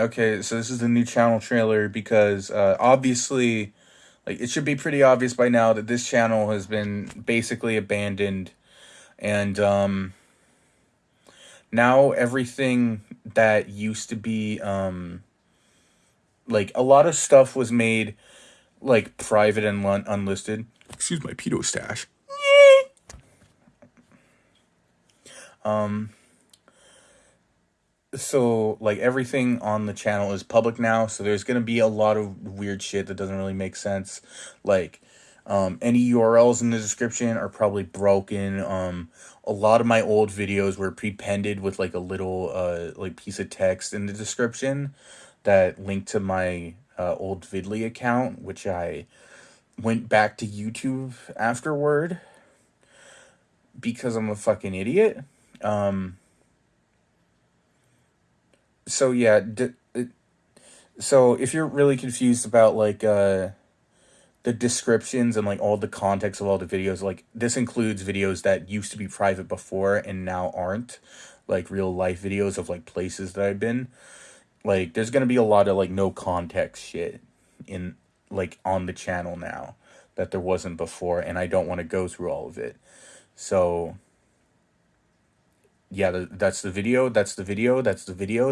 Okay, so this is the new channel trailer because uh, obviously, like, it should be pretty obvious by now that this channel has been basically abandoned, and um, now everything that used to be um, like a lot of stuff was made like private and unlisted. Excuse my pedo stash. um so like everything on the channel is public now so there's to be a lot of weird shit that doesn't really make sense. Like um, any urls in the description are probably broken. Um, a lot of my old videos were pre-pended with like a little uh, like piece of text in the description that linked to my uh, old vidly account which i went back to youtube afterward because i'm a fucking idiot. Um, so yeah, so if you're really confused about like uh the descriptions and like all the context of all the videos, like this includes videos that used to be private before and now aren't, like real life videos of like places that I've been. Like there's to be a lot of like no context shit in like on the channel now that there wasn't before and I don't want to go through all of it. So yeah, that's the video, that's the video, that's the video.